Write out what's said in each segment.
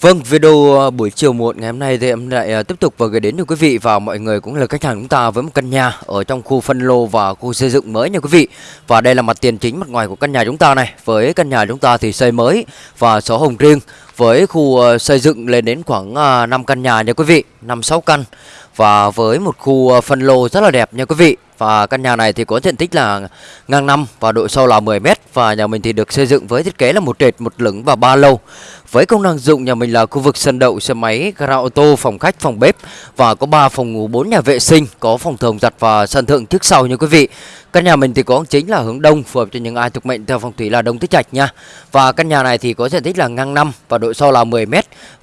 Vâng, video ờ, buổi chiều muộn ngày hôm nay thì em lại ờ, tiếp tục và gửi đến cho quý vị và mọi người cũng là khách hàng chúng ta với một căn nhà ở trong khu phân lô và khu xây dựng mới nha quý vị. Và đây là mặt tiền chính mặt ngoài của căn nhà chúng ta này. Với căn nhà chúng ta thì xây mới và sổ hồng riêng với khu ờ, xây dựng lên đến khoảng à, 5 căn nhà nha quý vị, 5 6 căn và với một khu ờ, phân lô rất là đẹp nha quý vị. Và căn nhà này thì có diện tích là ngang năm và độ sâu là 10 m và nhà mình thì được xây dựng với thiết kế là một trệt, một lửng và ba lầu. Với công năng dụng nhà mình là khu vực sân đậu xe máy, gara ô tô, phòng khách, phòng bếp và có 3 phòng ngủ, 4 nhà vệ sinh, có phòng thường giặt và sân thượng trước sau nha quý vị. Căn nhà mình thì có chính là hướng đông phù hợp cho những ai thuộc mệnh theo phong thủy là đông tứ trạch nha. Và căn nhà này thì có diện tích là ngang năm và độ sâu là 10 m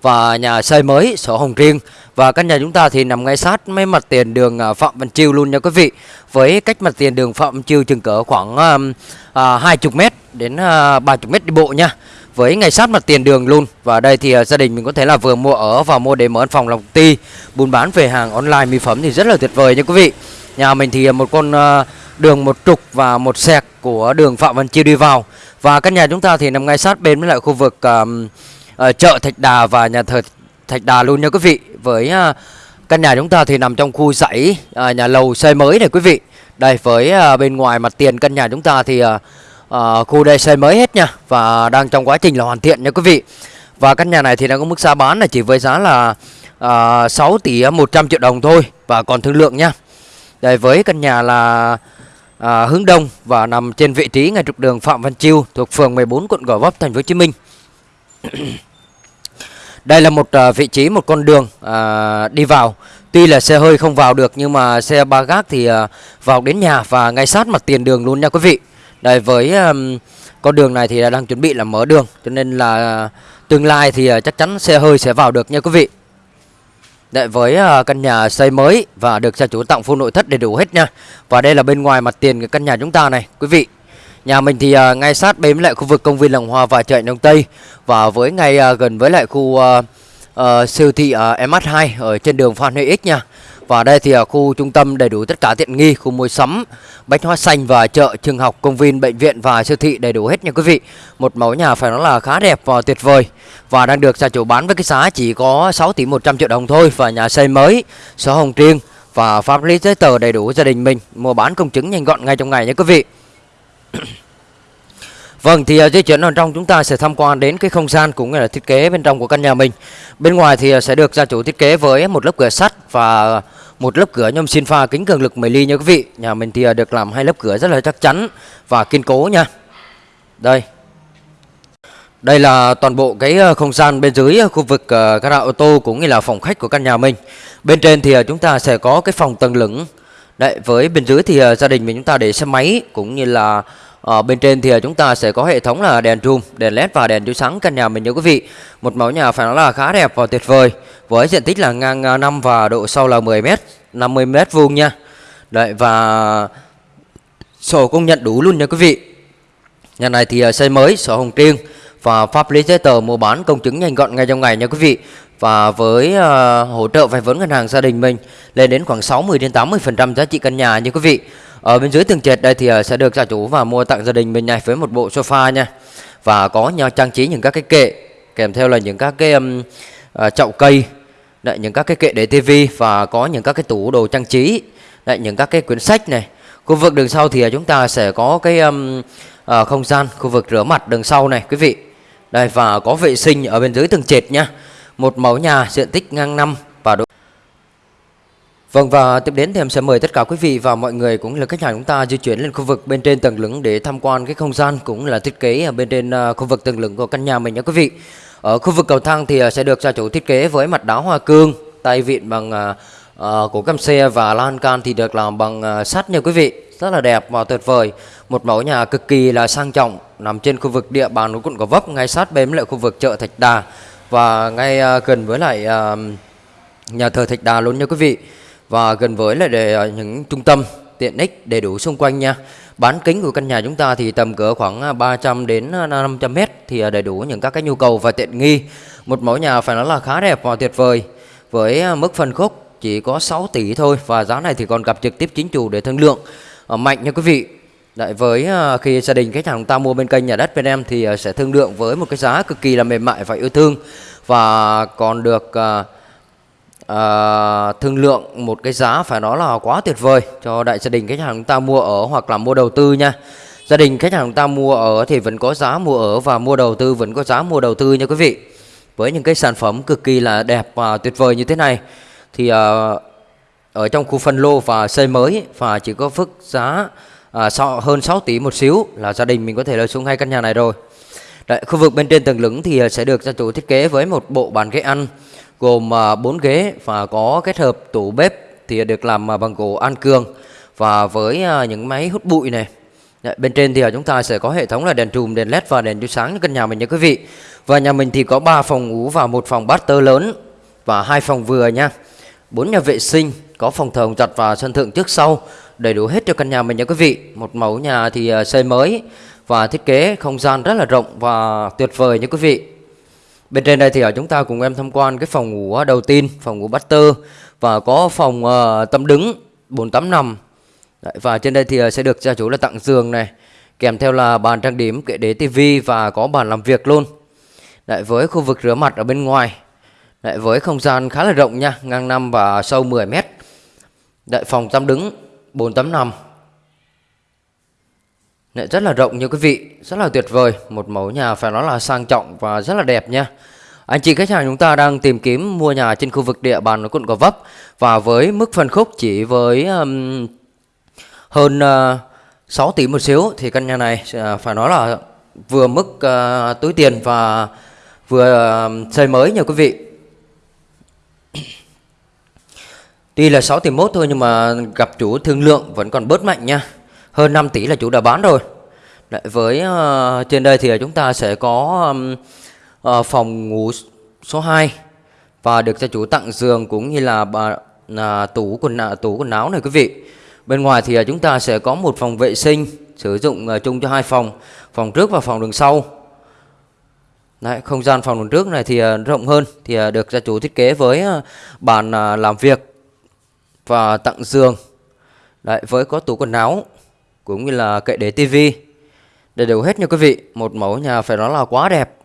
và nhà xây mới, sổ hồng riêng. Và căn nhà chúng ta thì nằm ngay sát mấy mặt tiền đường à, Phạm Văn Chiêu luôn nha quý vị. Với cách mặt tiền đường Phạm Văn Chiêu chừng cỡ khoảng uh, 20 m đến uh, 30 m đi bộ nha. Với ngay sát mặt tiền đường luôn. Và đây thì uh, gia đình mình có thể là vừa mua ở và mua để mở văn phòng lòng ti. Buôn bán về hàng online mỹ phẩm thì rất là tuyệt vời nha quý vị. Nhà mình thì à, một con uh, đường một trục và một sẹc của đường phạm văn chiêu đi vào. Và căn nhà chúng ta thì nằm ngay sát bên với lại khu vực uh, uh, chợ thạch đà và nhà thờ thạch đà luôn nha quý vị. Với uh, căn nhà chúng ta thì nằm trong khu dãy uh, nhà lầu xây mới này quý vị. Đây với uh, bên ngoài mặt tiền căn nhà chúng ta thì uh, uh, khu đây xây mới hết nha và đang trong quá trình là hoàn thiện nha quý vị. Và căn nhà này thì đang có mức giá bán là chỉ với giá là uh, 6 tỷ 100 triệu đồng thôi và còn thương lượng nha. Đây với căn nhà là à, hướng đông và nằm trên vị trí ngay trục đường Phạm Văn Chiêu thuộc phường 14 quận Gò Vấp thành phố Hồ Chí Minh. Đây là một à, vị trí một con đường à, đi vào. Tuy là xe hơi không vào được nhưng mà xe ba gác thì à, vào đến nhà và ngay sát mặt tiền đường luôn nha quý vị. Đây với à, con đường này thì đang chuẩn bị là mở đường cho nên là tương lai thì à, chắc chắn xe hơi sẽ vào được nha quý vị. Đấy, với à, căn nhà xây mới và được gia chủ tặng full nội thất đầy đủ hết nha. Và đây là bên ngoài mặt tiền cái căn nhà chúng ta này, quý vị. Nhà mình thì uh, ngay sát bên lại khu vực công viên Làng Hoa và chợ Đông Tây và với ngay uh, gần với lại khu uh, uh, siêu thị uh, MH2 ở trên đường Phan Huy X nha. Và đây thì ở khu trung tâm đầy đủ tất cả tiện nghi, khu mua sắm, bách hóa xanh và chợ, trường học, công viên, bệnh viện và siêu thị đầy đủ hết nha quý vị. Một mẫu nhà phải nói là khá đẹp và tuyệt vời và đang được gia chủ bán với cái giá chỉ có 6 tỷ 100 triệu đồng thôi và nhà xây mới, sổ hồng riêng và pháp lý giấy tờ đầy đủ gia đình mình, mua bán công chứng nhanh gọn ngay trong ngày nha quý vị. Vâng thì ờ, uh, di chuyển ở trong chúng ta sẽ tham quan đến cái không gian cũng như là thiết kế bên trong của căn nhà mình. Bên ngoài thì ờ, sẽ được gia chủ thiết kế với một lớp cửa sắt và một lớp cửa nhôm xin pha kính cường lực 10 ly nha quý vị. Nhà mình thì ờ, được làm hai lớp cửa rất là chắc chắn và kiên cố nha. Đây. Đây là toàn bộ cái không gian bên dưới khu vực gara ô tô cũng như là phòng khách của căn nhà mình. Bên trên thì chúng ta sẽ có cái phòng tầng lửng. Đấy, với bên dưới thì gia đình mình chúng ta để xe máy cũng như là ở bên trên thì ờ, chúng ta sẽ có hệ thống là đèn room, đèn led và đèn chiếu sáng căn nhà mình nha quý vị. Một mẫu nhà phải nói là khá đẹp và tuyệt vời. Với diện tích là ngang ờ, 5 và độ sâu là 10 m, 50 m vuông nha. Đấy và sổ công nhận đủ luôn nha quý vị. Nhà này thì xây mới, sổ hồng riêng và pháp lý giấy tờ mua bán công chứng nhanh gọn ngay trong ngày nha quý vị. Và với uh, hỗ trợ vay vốn ngân hàng gia đình mình lên đến khoảng 60 đến 80% giá trị căn nhà nha quý vị. Ở bên dưới tường trệt đây thì ờ, sẽ được gia chủ và mua tặng gia đình mình này với một bộ sofa nha. Và có nhau trang trí những các cái kệ kèm theo là những các cái um, uh, chậu cây, đấy, những các cái kệ để tivi và có những các cái tủ đồ trang trí, đấy, những các cái quyển sách này. Khu vực đường sau thì ờ, chúng ta sẽ có cái um, uh, không gian khu vực rửa mặt đường sau này quý vị. Đây và có vệ sinh ở bên dưới tường trệt nha. Một mẫu nhà diện tích ngang năm Vâng và tiếp đến thì em sẽ mời tất cả quý vị và mọi người cũng là khách hàng chúng ta di chuyển lên khu vực bên trên tầng lửng để tham quan cái không gian cũng là thiết kế ở bên trên à, khu vực tầng lửng của căn nhà mình nha quý vị. Ở khu vực cầu thang thì à, sẽ được gia chủ thiết kế với mặt đá hoa cương, tay vịn bằng uh, cổ cam xe và lan can thì được làm bằng uh, sắt nha quý vị. Rất là đẹp và tuyệt vời. Một mẫu nhà cực kỳ là sang trọng nằm trên khu vực địa bàn của quận Gò Vấp ngay sát bên lại khu vực chợ Thạch Đà và ngay uh, gần với lại uh, nhà thờ Thạch Đà luôn nha quý vị và gần với lại để ờ, những trung tâm tiện ích đầy đủ xung quanh nha. Bán kính của căn nhà chúng ta thì tầm cỡ khoảng ờ, 300 đến ờ, 500 à, mét thì đầy đủ những các cái nhu cầu và tiện nghi. Một mẫu nhà phải nói là khá đẹp và tuyệt vời với mức phân khúc chỉ có 6 tỷ thôi và giá này thì còn gặp trực tiếp chính chủ để thương lượng mạnh nha quý vị. Đấy, với khi gia đình khách hàng ta mua bên kênh nhà đất bên em thì sẽ thương lượng với một cái giá cực kỳ là mềm mại và yêu thương và còn được uh, thương lượng một cái giá phải nói là quá tuyệt vời cho đại gia đình khách hàng chúng ta mua ở hoặc là mua đầu tư nha. Gia đình khách hàng chúng ta mua ở thì vẫn có giá mua ở và mua đầu tư vẫn có giá mua đầu tư nha quý vị. Với những cái sản phẩm cực kỳ là đẹp và tuyệt vời như thế này thì uh, ở trong khu phân lô và xây mới và chỉ có phức giá à, so, hơn 6 tỷ một xíu là gia đình mình có thể là xuống hai căn nhà này rồi. Đấy, khu vực bên trên tầng lửng thì sẽ được gia chủ thiết kế với một bộ bàn ghế ăn gồm à, 4 ghế và có kết hợp tủ bếp thì được làm à, bằng gỗ an cường và với à, những máy hút bụi này Đấy, bên trên thì chúng ta sẽ có hệ thống là đèn trùm, đèn led và đèn chiếu sáng cho căn nhà mình nha quý vị. Và nhà mình thì có 3 phòng ngủ và một phòng master lớn và hai phòng vừa nha. bốn nhà vệ sinh, có phòng thờ giặt và sân thượng trước sau, đầy đủ hết cho căn nhà mình nha quý vị. Một mẫu nhà thì xây mới và thiết kế không gian rất là rộng và tuyệt vời nha quý vị. Bên trên đây thì ở chúng ta cùng em tham quan cái phòng ngủ à, đầu tiên, phòng ngủ master và có phòng uh, tắm đứng 4 tắm nằm. Đấy, và trên đây thì à, sẽ được gia chủ là tặng giường này kèm theo là bàn trang điểm kệ đế tivi và có bàn làm việc luôn. Đấy, với khu vực rửa mặt ở bên ngoài. Đấy, với không gian khá là rộng nha ngang 5 và sâu 10 mét. Đấy, phòng tắm đứng 485 lại rất là rộng như quý vị rất là tuyệt vời. Một mẫu nhà phải nói là sang trọng và rất là đẹp nha. Anh chị khách hàng chúng ta đang tìm kiếm mua nhà trên khu vực địa bàn quận Gò Vấp. Và với mức phân khúc chỉ với um, hơn ờ, uh, 6 tỷ một xíu thì căn nhà này uh, phải nói là vừa mức uh, túi tiền và vừa uh, xây mới nha quý vị. Tuy là 6 tỷ mốt thôi nhưng mà gặp chủ thương lượng vẫn còn bớt mạnh nha. Hơn 5 tỷ là chủ đã bán rồi Đấy, Với uh, trên đây thì chúng ta sẽ có um, uh, phòng ngủ số 2 Và được gia chủ tặng giường cũng như là uh, tủ quần à, tủ quần áo này quý vị Bên ngoài thì à, chúng ta sẽ có một phòng vệ sinh sử dụng uh, chung cho hai phòng, phòng trước và phòng đường sau. Đấy, không gian phòng đường trước này thì uh, rộng hơn thì được gia chủ thiết kế với bàn làm việc và tặng giường. Đấy, với có tủ quần áo cũng như là kệ để tivi đầy đủ hết nha quý vị. Một mẫu nhà phải nói là quá đẹp.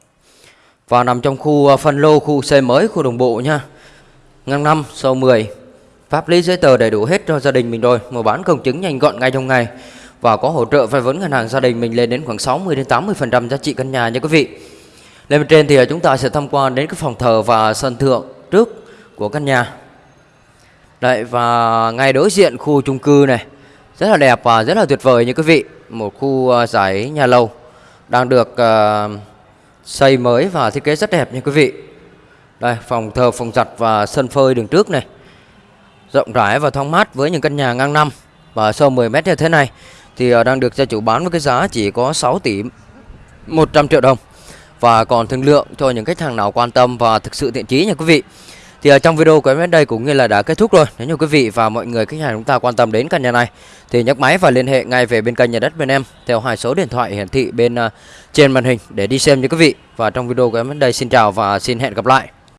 Và nằm trong khu à, phân lô, khu xây mới, khu đồng bộ nha. Ngang 5, sâu 10 Pháp lý giấy tờ đầy đủ hết cho gia đình mình rồi, mua bán công chứng nhanh gọn ngay trong ngày và có hỗ trợ vay vốn ngân hàng gia đình mình lên đến khoảng 60 đến 80% giá trị căn nhà nha quý vị. Lên bên trên thì à, chúng ta sẽ tham quan đến cái phòng thờ và sân thượng trước của căn nhà. Đấy và ngay đối diện khu chung cư này rất là đẹp và rất là tuyệt vời như quý vị. Một khu ờ, giải nhà lầu đang được ờ, xây mới và thiết kế rất đẹp nha quý vị. Đây phòng thờ, phòng giặt và sân phơi đường trước này rộng rãi và thoáng mát với những căn nhà ngang năm và sâu 10 mét như thế này thì ờ, đang được gia chủ bán với cái giá chỉ có 6 tỷ 100 triệu đồng và còn thương lượng cho những khách hàng nào quan tâm và thực sự thiện chí nha quý vị. Thì ở trong video của em đến đây cũng như là đã kết thúc rồi. Nếu như quý vị và mọi người khách hàng chúng ta quan tâm đến căn nhà này thì nhấc máy và liên hệ ngay về bên kênh nhà đất bên em theo hai số điện thoại hiển thị bên uh, trên màn hình để đi xem như quý vị. Và trong video của em đến đây xin chào và xin hẹn gặp lại.